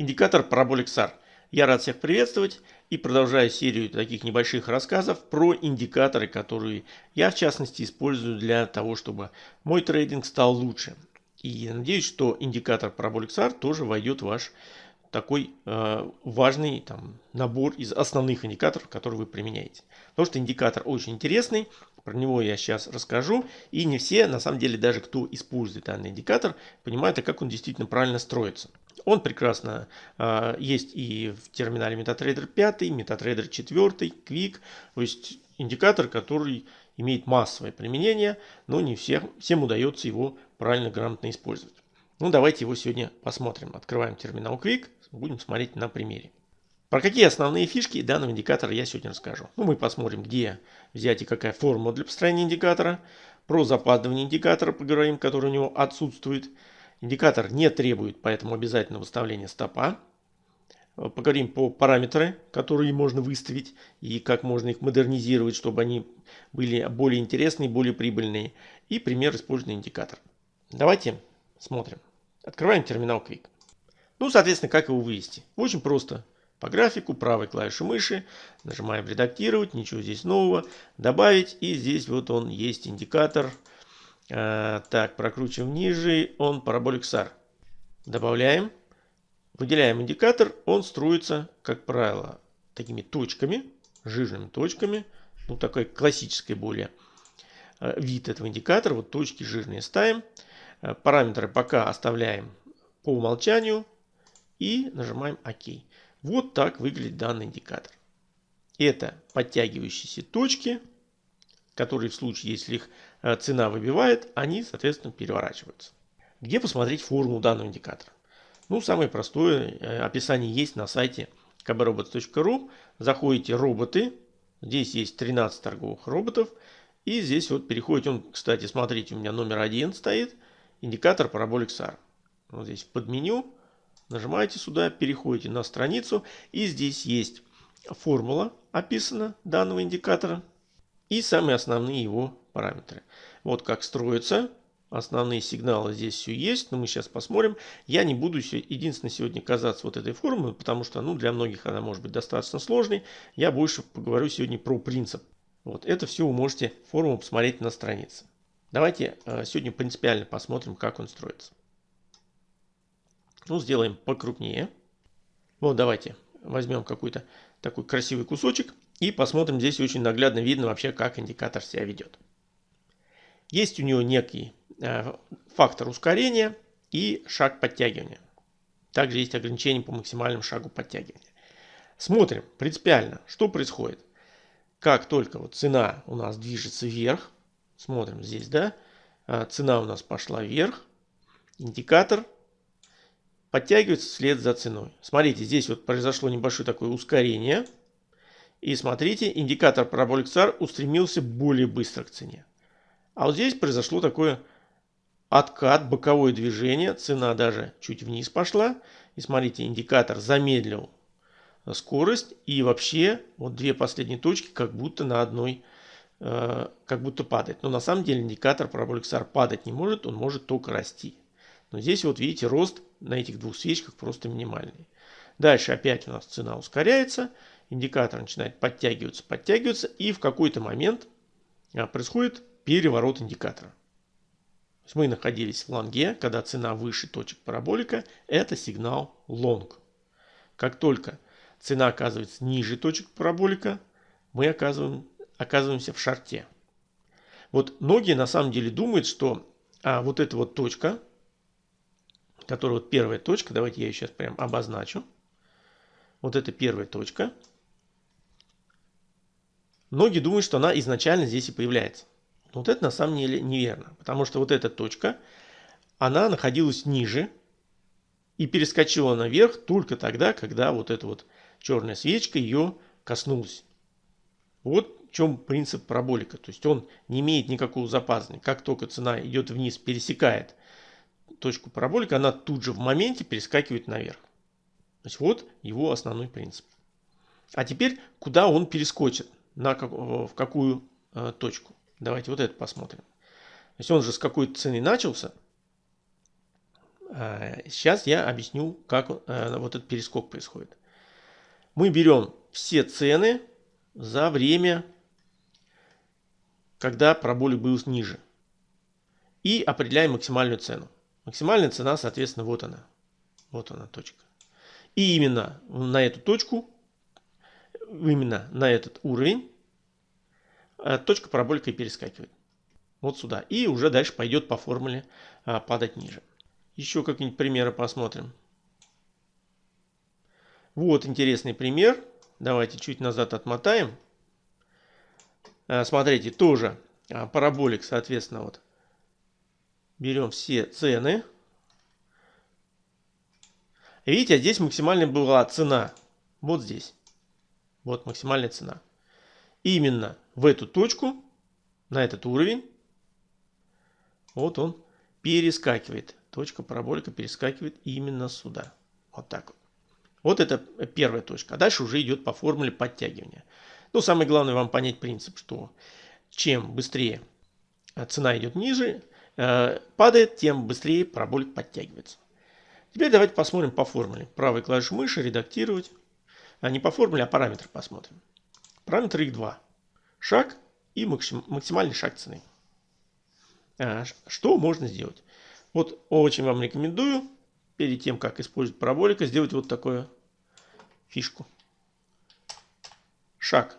Индикатор Parabolic SAR. Я рад всех приветствовать и продолжаю серию таких небольших рассказов про индикаторы, которые я в частности использую для того, чтобы мой трейдинг стал лучше. И надеюсь, что индикатор Parabolic SAR тоже войдет в ваш такой э, важный там, набор из основных индикаторов, которые вы применяете. Потому что индикатор очень интересный, про него я сейчас расскажу. И не все, на самом деле, даже кто использует данный индикатор, понимают, а как он действительно правильно строится. Он прекрасно э, есть и в терминале MetaTrader 5, MetaTrader 4, Quick. То есть индикатор, который имеет массовое применение, но не всем, всем удается его правильно, грамотно использовать. Ну, давайте его сегодня посмотрим. Открываем терминал Quick, будем смотреть на примере. Про какие основные фишки данного индикатора я сегодня расскажу. Ну, мы посмотрим, где взять и какая формула для построения индикатора. Про запаздывание индикатора поговорим, который у него отсутствует. Индикатор не требует поэтому обязательно выставления стопа. Поговорим по параметры, которые можно выставить и как можно их модернизировать, чтобы они были более интересные, более прибыльные. И пример использования индикатора. Давайте смотрим. Открываем терминал Quick. Ну, соответственно, как его вывести? Очень просто. По графику правой клавишей мыши нажимаем редактировать, ничего здесь нового, добавить. И здесь вот он есть индикатор Э, так, прокручиваем ниже, он параболик SAR. Добавляем. Выделяем индикатор, он строится, как правило, такими точками, жирными точками. Ну, такой классический более э, вид этого индикатора. Вот точки жирные ставим. Э, параметры пока оставляем по умолчанию. И нажимаем ОК. Вот так выглядит данный индикатор. Это подтягивающиеся точки которые в случае, если их э, цена выбивает, они, соответственно, переворачиваются. Где посмотреть формулу данного индикатора? Ну, самое простое э, описание есть на сайте kbrobots.ru. Заходите роботы. Здесь есть 13 торговых роботов. И здесь вот переходите, он, кстати, смотрите, у меня номер один стоит, индикатор Parabolic SAR. Вот здесь под меню, нажимаете сюда, переходите на страницу, и здесь есть формула описана данного индикатора и самые основные его параметры. Вот как строится. Основные сигналы здесь все есть, но мы сейчас посмотрим. Я не буду единственное сегодня казаться вот этой формулой, потому что ну, для многих она может быть достаточно сложной. Я больше поговорю сегодня про принцип. Вот это все вы можете формулу посмотреть на странице. Давайте э, сегодня принципиально посмотрим, как он строится. Ну, сделаем покрупнее. Вот давайте возьмем какой-то такой красивый кусочек. И посмотрим, здесь очень наглядно видно вообще, как индикатор себя ведет. Есть у него некий э, фактор ускорения и шаг подтягивания. Также есть ограничение по максимальному шагу подтягивания. Смотрим принципиально, что происходит. Как только вот цена у нас движется вверх, смотрим здесь, да, э, цена у нас пошла вверх, индикатор подтягивается вслед за ценой. Смотрите, здесь вот произошло небольшое такое ускорение – и смотрите, индикатор Parabolic SAR устремился более быстро к цене. А вот здесь произошло такое откат, боковое движение. Цена даже чуть вниз пошла. И смотрите, индикатор замедлил скорость. И вообще вот две последние точки как будто на одной, э, как будто падает. Но на самом деле индикатор Parabolic SAR падать не может, он может только расти. Но здесь вот видите, рост на этих двух свечках просто минимальный. Дальше опять у нас цена ускоряется индикатор начинает подтягиваться, подтягиваться, и в какой-то момент а, происходит переворот индикатора. Мы находились в лонге, когда цена выше точек параболика, это сигнал лонг. Как только цена оказывается ниже точек параболика, мы оказываем, оказываемся в шарте. Вот многие на самом деле думают, что а, вот эта вот точка, которая вот первая точка, давайте я ее сейчас прям обозначу. Вот это первая точка – Многие думают, что она изначально здесь и появляется. Но вот это на самом деле неверно. Потому что вот эта точка, она находилась ниже и перескочила наверх только тогда, когда вот эта вот черная свечка ее коснулась. Вот в чем принцип параболика. То есть он не имеет никакого запаздывания. Как только цена идет вниз, пересекает точку параболика, она тут же в моменте перескакивает наверх. То есть вот его основной принцип. А теперь, куда он перескочит? на как, в какую э, точку. Давайте вот это посмотрим. То есть он же с какой-то цены начался. Сейчас я объясню, как вот этот перескок происходит. Мы берем все цены за время, когда параболик был ниже. И определяем максимальную цену. Максимальная цена, соответственно, вот она. Вот она точка. И именно на эту точку, именно на этот уровень, э, точка параболика и перескакивает. Вот сюда. И уже дальше пойдет по формуле а, падать ниже. Еще какие-нибудь примеры посмотрим. Вот интересный пример. Давайте чуть назад отмотаем. Э, смотрите, тоже а, параболик, соответственно, вот берем все цены. Видите, здесь максимальная была цена. Вот здесь. Вот максимальная цена. Именно в эту точку, на этот уровень, вот он перескакивает. Точка параболика перескакивает именно сюда. Вот так вот. Вот это первая точка. А дальше уже идет по формуле подтягивания. Ну, самое главное вам понять принцип, что чем быстрее цена идет ниже, э, падает, тем быстрее параболик подтягивается. Теперь давайте посмотрим по формуле. Правой клавишей мыши редактировать. А не по формуле, а параметры посмотрим. Параметр их два. Шаг и максимальный шаг цены. А, что можно сделать? Вот очень вам рекомендую перед тем, как использовать параболика, сделать вот такую фишку. Шаг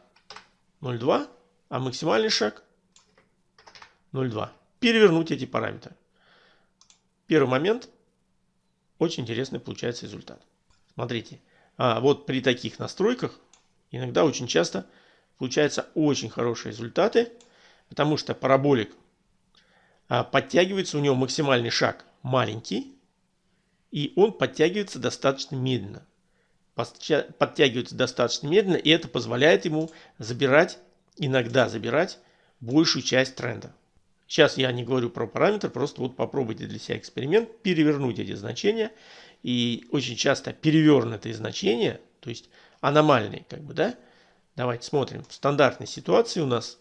0,2, а максимальный шаг 0,2. Перевернуть эти параметры. Первый момент. Очень интересный получается результат. Смотрите. А вот при таких настройках иногда очень часто получаются очень хорошие результаты, потому что параболик а, подтягивается, у него максимальный шаг маленький, и он подтягивается достаточно медленно. Подтягивается достаточно медленно, и это позволяет ему забирать, иногда забирать большую часть тренда. Сейчас я не говорю про параметр, просто вот попробуйте для себя эксперимент, перевернуть эти значения. И очень часто перевернутые значения, то есть аномальные, как бы, да, давайте смотрим. В стандартной ситуации у нас,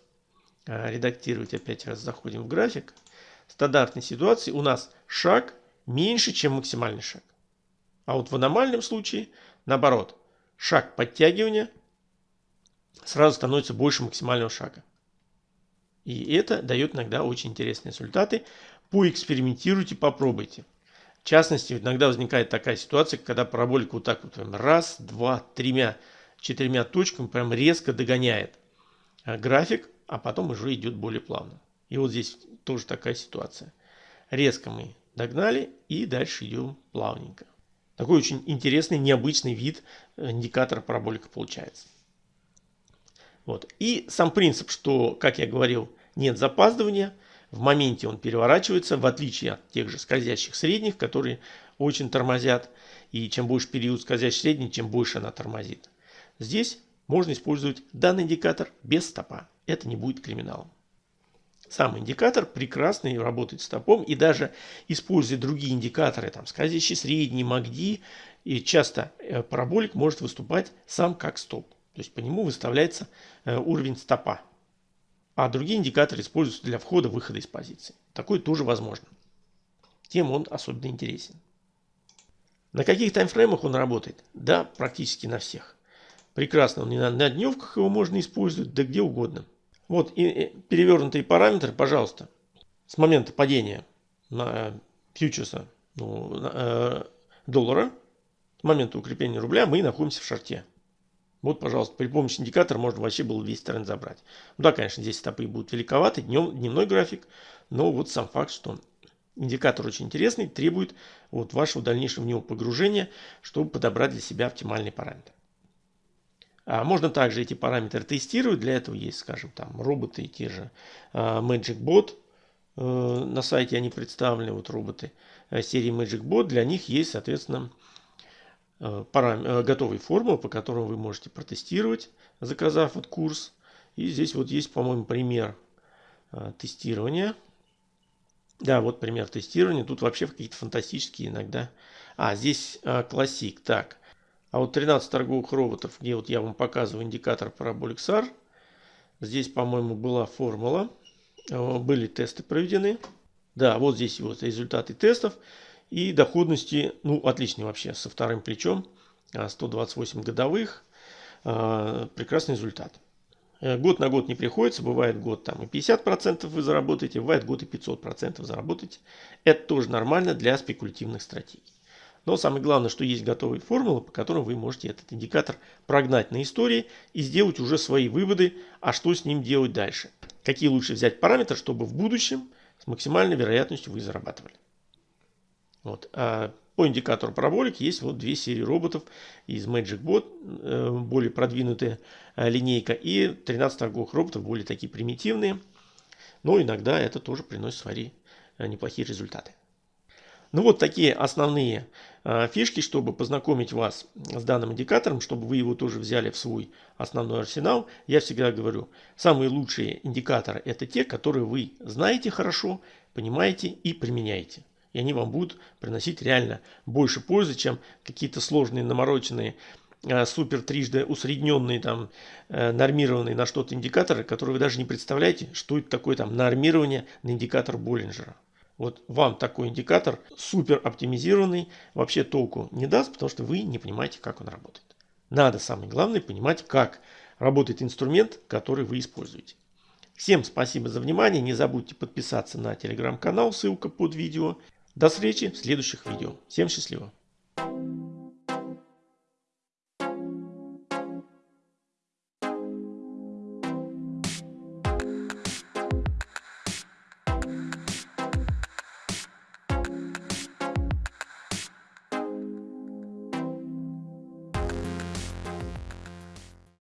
а, редактировать опять раз заходим в график, в стандартной ситуации у нас шаг меньше, чем максимальный шаг. А вот в аномальном случае, наоборот, шаг подтягивания сразу становится больше максимального шага. И это дает иногда очень интересные результаты. Поэкспериментируйте, попробуйте. В частности, иногда возникает такая ситуация, когда параболика вот так вот раз, два, тремя, четырьмя точками прям резко догоняет э, график, а потом уже идет более плавно. И вот здесь тоже такая ситуация. Резко мы догнали и дальше идем плавненько. Такой очень интересный, необычный вид э, индикатора параболика получается. Вот. И сам принцип, что, как я говорил, нет запаздывания, в моменте он переворачивается, в отличие от тех же скользящих средних, которые очень тормозят. И чем больше период скользящий средний, тем больше она тормозит. Здесь можно использовать данный индикатор без стопа. Это не будет криминалом. Сам индикатор прекрасный, работает стопом и даже используя другие индикаторы, там скользящий средний, МАГДИ, и часто э, параболик может выступать сам как стоп. То есть по нему выставляется э, уровень стопа. А другие индикаторы используются для входа-выхода из позиции. Такое тоже возможно. Тем он особенно интересен. На каких таймфреймах он работает? Да, практически на всех. Прекрасно, он на, на дневках его можно использовать, да где угодно. Вот и, перевернутые параметры, пожалуйста, с момента падения на фьючерса ну, э, доллара, с момента укрепления рубля мы находимся в шарте. Вот, пожалуйста, при помощи индикатора можно вообще было весь тренд забрать. Ну да, конечно, здесь стопы будут великоваты, днем, дневной график, но вот сам факт, что индикатор очень интересный, требует вот вашего дальнейшего в него погружения, чтобы подобрать для себя оптимальный параметр. А можно также эти параметры тестировать. Для этого есть, скажем, там роботы, те же а, MagicBot. Э, на сайте они представлены, вот роботы э, серии MagicBot. Для них есть, соответственно, э, парам... готовые формулы, по которым вы можете протестировать, заказав вот курс. И здесь вот есть, по-моему, пример тестирования. Да, вот пример тестирования. Тут вообще какие-то фантастические иногда. А, здесь классик. Так, а вот 13 торговых роботов, где вот я вам показываю индикатор Parabolic SAR, здесь, по-моему, была формула, э, были тесты проведены. Да, вот здесь вот результаты тестов. И доходности, ну, отличные вообще, со вторым плечом, 128 годовых, прекрасный результат. Э, год на год не приходится, бывает год там и 50% вы заработаете, бывает год и 500% заработаете. Это тоже нормально для спекулятивных стратегий. Но самое главное, что есть готовые формулы, по которым вы можете этот индикатор прогнать на истории и сделать уже свои выводы, а что с ним делать дальше. Какие лучше взять параметры, чтобы в будущем с максимальной вероятностью вы зарабатывали. Вот. А по индикатору параболик есть вот две серии роботов из MagicBot, э, более продвинутая э, линейка, и 13 торговых роботов, более такие примитивные. Но иногда это тоже приносит свои э, неплохие результаты. Ну вот такие основные фишки, чтобы познакомить вас с данным индикатором, чтобы вы его тоже взяли в свой основной арсенал. Я всегда говорю, самые лучшие индикаторы это те, которые вы знаете хорошо, понимаете и применяете и они вам будут приносить реально больше пользы, чем какие-то сложные намороченные э, супер трижды усредненные, там, э, нормированные на что-то индикаторы, которые вы даже не представляете, что это такое там нормирование на индикатор Боллинджера. Вот вам такой индикатор супер оптимизированный вообще толку не даст, потому что вы не понимаете, как он работает. Надо самое главное понимать, как работает инструмент, который вы используете. Всем спасибо за внимание. Не забудьте подписаться на телеграм-канал, ссылка под видео. До встречи в следующих видео. Всем счастливо!